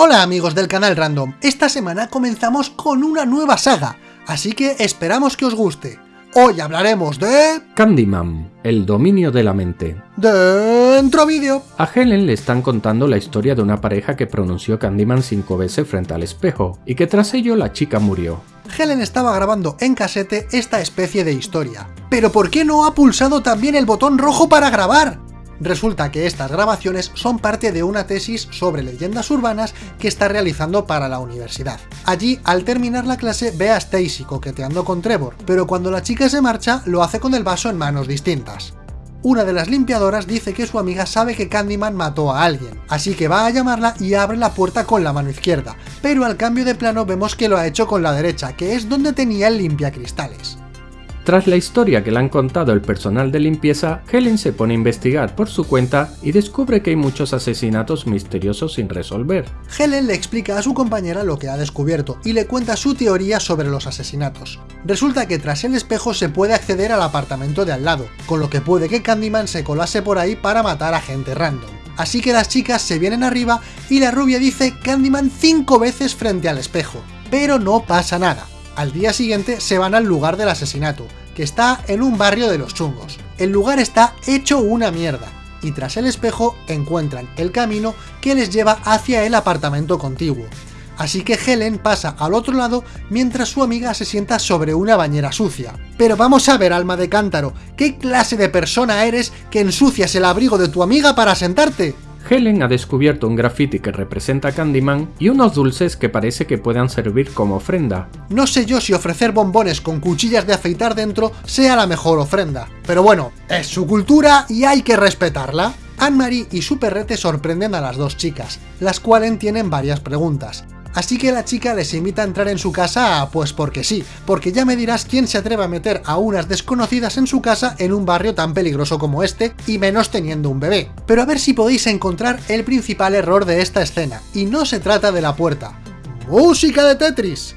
Hola amigos del canal Random, esta semana comenzamos con una nueva saga, así que esperamos que os guste. Hoy hablaremos de... Candyman, el dominio de la mente. Dentro vídeo. A Helen le están contando la historia de una pareja que pronunció Candyman cinco veces frente al espejo, y que tras ello la chica murió. Helen estaba grabando en casete esta especie de historia. ¿Pero por qué no ha pulsado también el botón rojo para grabar? Resulta que estas grabaciones son parte de una tesis sobre leyendas urbanas que está realizando para la universidad. Allí, al terminar la clase, ve a Stacy coqueteando con Trevor, pero cuando la chica se marcha, lo hace con el vaso en manos distintas. Una de las limpiadoras dice que su amiga sabe que Candyman mató a alguien, así que va a llamarla y abre la puerta con la mano izquierda, pero al cambio de plano vemos que lo ha hecho con la derecha, que es donde tenía el limpiacristales. Tras la historia que le han contado el personal de limpieza, Helen se pone a investigar por su cuenta y descubre que hay muchos asesinatos misteriosos sin resolver. Helen le explica a su compañera lo que ha descubierto y le cuenta su teoría sobre los asesinatos. Resulta que tras el espejo se puede acceder al apartamento de al lado, con lo que puede que Candyman se colase por ahí para matar a gente random. Así que las chicas se vienen arriba y la rubia dice Candyman cinco veces frente al espejo, pero no pasa nada. Al día siguiente se van al lugar del asesinato, que está en un barrio de los chungos. El lugar está hecho una mierda, y tras el espejo encuentran el camino que les lleva hacia el apartamento contiguo. Así que Helen pasa al otro lado mientras su amiga se sienta sobre una bañera sucia. Pero vamos a ver, alma de cántaro, ¿qué clase de persona eres que ensucias el abrigo de tu amiga para sentarte? Helen ha descubierto un graffiti que representa a Candyman y unos dulces que parece que puedan servir como ofrenda. No sé yo si ofrecer bombones con cuchillas de afeitar dentro sea la mejor ofrenda, pero bueno, es su cultura y hay que respetarla. Anne-Marie y su perrete sorprenden a las dos chicas, las cuales tienen varias preguntas. Así que la chica les invita a entrar en su casa, pues porque sí, porque ya me dirás quién se atreve a meter a unas desconocidas en su casa en un barrio tan peligroso como este, y menos teniendo un bebé. Pero a ver si podéis encontrar el principal error de esta escena, y no se trata de la puerta. ¡Música de Tetris!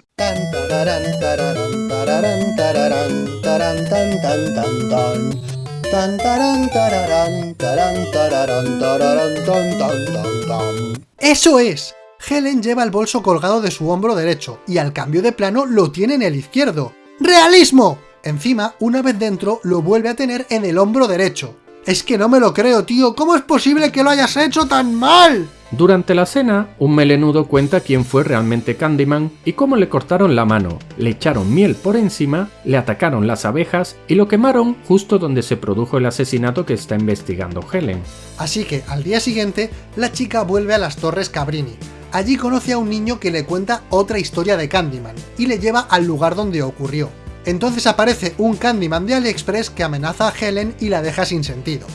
¡Eso es! Helen lleva el bolso colgado de su hombro derecho, y al cambio de plano lo tiene en el izquierdo. ¡Realismo! Encima, una vez dentro, lo vuelve a tener en el hombro derecho. Es que no me lo creo, tío, ¿cómo es posible que lo hayas hecho tan mal? Durante la cena, un melenudo cuenta quién fue realmente Candyman y cómo le cortaron la mano, le echaron miel por encima, le atacaron las abejas y lo quemaron justo donde se produjo el asesinato que está investigando Helen. Así que, al día siguiente, la chica vuelve a las Torres Cabrini, Allí conoce a un niño que le cuenta otra historia de Candyman, y le lleva al lugar donde ocurrió. Entonces aparece un Candyman de AliExpress que amenaza a Helen y la deja sin sentido.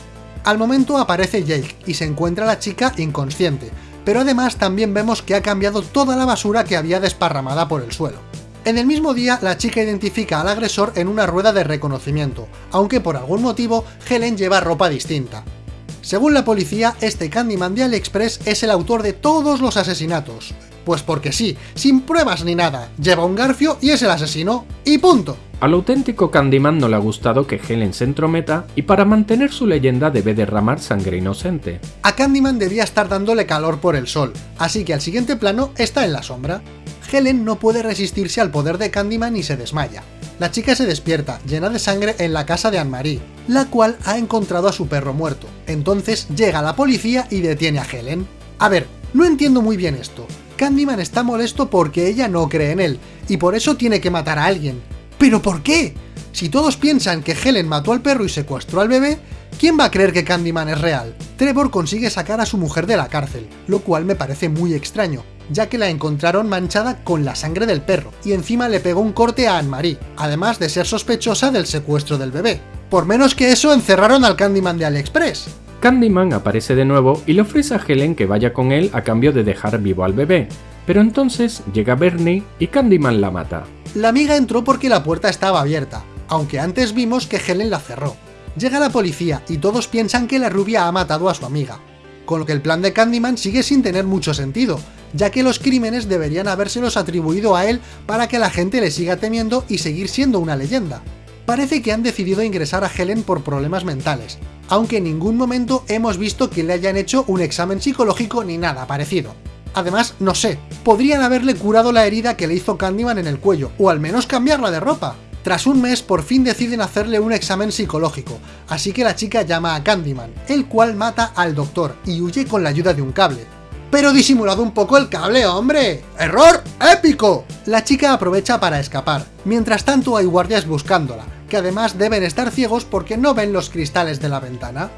Al momento aparece Jake y se encuentra la chica inconsciente, pero además también vemos que ha cambiado toda la basura que había desparramada por el suelo. En el mismo día, la chica identifica al agresor en una rueda de reconocimiento, aunque por algún motivo Helen lleva ropa distinta. Según la policía, este Candyman de AliExpress es el autor de todos los asesinatos. Pues porque sí, sin pruebas ni nada, lleva un garfio y es el asesino, y punto. Al auténtico Candyman no le ha gustado que Helen se entrometa y para mantener su leyenda debe derramar sangre inocente. A Candyman debía estar dándole calor por el sol, así que al siguiente plano está en la sombra. Helen no puede resistirse al poder de Candyman y se desmaya. La chica se despierta, llena de sangre, en la casa de Anne-Marie, la cual ha encontrado a su perro muerto. Entonces llega la policía y detiene a Helen. A ver, no entiendo muy bien esto. Candyman está molesto porque ella no cree en él, y por eso tiene que matar a alguien. ¿Pero por qué? Si todos piensan que Helen mató al perro y secuestró al bebé, ¿quién va a creer que Candyman es real? Trevor consigue sacar a su mujer de la cárcel, lo cual me parece muy extraño, ya que la encontraron manchada con la sangre del perro, y encima le pegó un corte a Anne-Marie, además de ser sospechosa del secuestro del bebé. Por menos que eso encerraron al Candyman de AliExpress. Candyman aparece de nuevo y le ofrece a Helen que vaya con él a cambio de dejar vivo al bebé, pero entonces llega Bernie y Candyman la mata. La amiga entró porque la puerta estaba abierta, aunque antes vimos que Helen la cerró. Llega la policía y todos piensan que la rubia ha matado a su amiga, con lo que el plan de Candyman sigue sin tener mucho sentido, ya que los crímenes deberían habérselos atribuido a él para que la gente le siga temiendo y seguir siendo una leyenda. Parece que han decidido ingresar a Helen por problemas mentales, aunque en ningún momento hemos visto que le hayan hecho un examen psicológico ni nada parecido. Además, no sé, podrían haberle curado la herida que le hizo Candyman en el cuello, o al menos cambiarla de ropa. Tras un mes, por fin deciden hacerle un examen psicológico, así que la chica llama a Candyman, el cual mata al doctor y huye con la ayuda de un cable. ¡Pero disimulado un poco el cable, hombre! ¡Error épico! La chica aprovecha para escapar. Mientras tanto hay guardias buscándola, que además deben estar ciegos porque no ven los cristales de la ventana.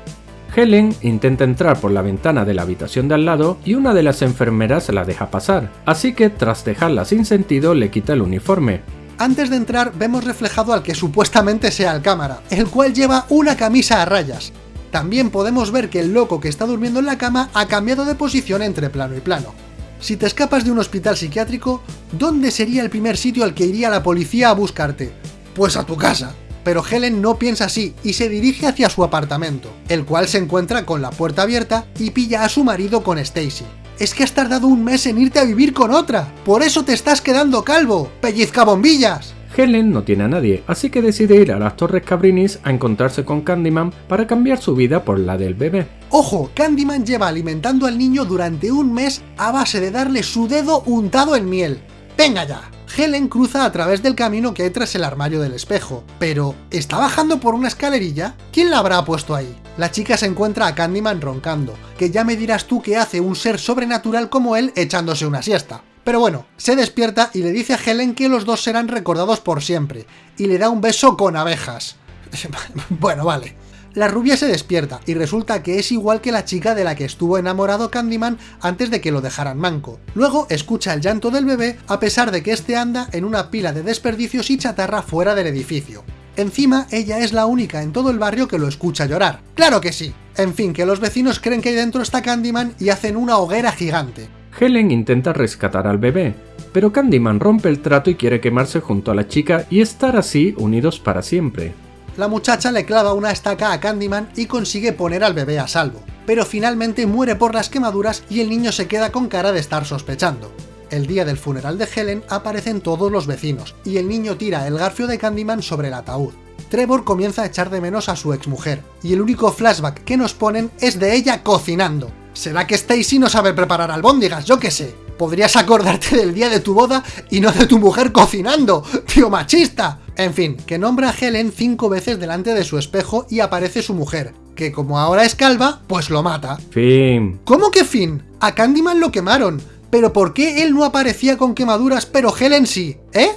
Helen intenta entrar por la ventana de la habitación de al lado y una de las enfermeras la deja pasar, así que tras dejarla sin sentido le quita el uniforme. Antes de entrar vemos reflejado al que supuestamente sea el cámara, el cual lleva una camisa a rayas. También podemos ver que el loco que está durmiendo en la cama ha cambiado de posición entre plano y plano. Si te escapas de un hospital psiquiátrico, ¿dónde sería el primer sitio al que iría la policía a buscarte? Pues a tu casa. Pero Helen no piensa así y se dirige hacia su apartamento, el cual se encuentra con la puerta abierta y pilla a su marido con Stacy es que has tardado un mes en irte a vivir con otra. Por eso te estás quedando calvo. ¡Pellizca bombillas! Helen no tiene a nadie, así que decide ir a las Torres Cabrinis a encontrarse con Candyman para cambiar su vida por la del bebé. ¡Ojo! Candyman lleva alimentando al niño durante un mes a base de darle su dedo untado en miel. ¡Venga ya! Helen cruza a través del camino que hay tras el armario del espejo. Pero, ¿está bajando por una escalerilla? ¿Quién la habrá puesto ahí? La chica se encuentra a Candyman roncando, que ya me dirás tú qué hace un ser sobrenatural como él echándose una siesta. Pero bueno, se despierta y le dice a Helen que los dos serán recordados por siempre, y le da un beso con abejas. bueno, vale. La rubia se despierta y resulta que es igual que la chica de la que estuvo enamorado Candyman antes de que lo dejaran manco. Luego escucha el llanto del bebé a pesar de que este anda en una pila de desperdicios y chatarra fuera del edificio. Encima, ella es la única en todo el barrio que lo escucha llorar. ¡Claro que sí! En fin, que los vecinos creen que ahí dentro está Candyman y hacen una hoguera gigante. Helen intenta rescatar al bebé, pero Candyman rompe el trato y quiere quemarse junto a la chica y estar así unidos para siempre la muchacha le clava una estaca a Candyman y consigue poner al bebé a salvo, pero finalmente muere por las quemaduras y el niño se queda con cara de estar sospechando. El día del funeral de Helen aparecen todos los vecinos, y el niño tira el garfio de Candyman sobre el ataúd. Trevor comienza a echar de menos a su exmujer, y el único flashback que nos ponen es de ella cocinando. ¿Será que Stacy no sabe preparar albóndigas? Yo qué sé. Podrías acordarte del día de tu boda y no de tu mujer cocinando, tío machista. En fin, que nombra a Helen cinco veces delante de su espejo y aparece su mujer, que como ahora es calva, pues lo mata. Fin. ¿Cómo que fin? A Candyman lo quemaron. ¿Pero por qué él no aparecía con quemaduras pero Helen sí? ¿Eh?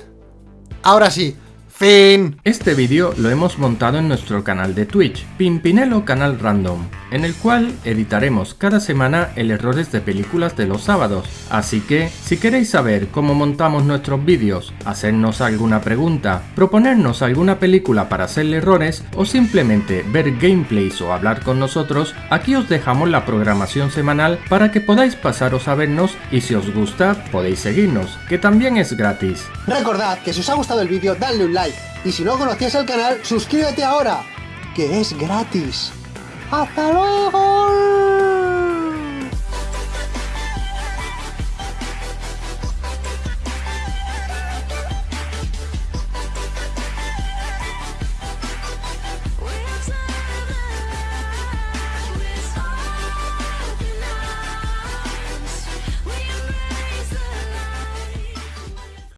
Ahora sí, Fin. Este vídeo lo hemos montado en nuestro canal de Twitch, Pimpinelo Canal Random, en el cual editaremos cada semana el errores de películas de los sábados. Así que, si queréis saber cómo montamos nuestros vídeos, hacernos alguna pregunta, proponernos alguna película para hacerle errores o simplemente ver gameplays o hablar con nosotros, aquí os dejamos la programación semanal para que podáis pasaros a vernos y si os gusta podéis seguirnos, que también es gratis. Recordad que si os ha gustado el vídeo dadle un like y si no conocías el canal, suscríbete ahora, que es gratis. ¡Hasta luego!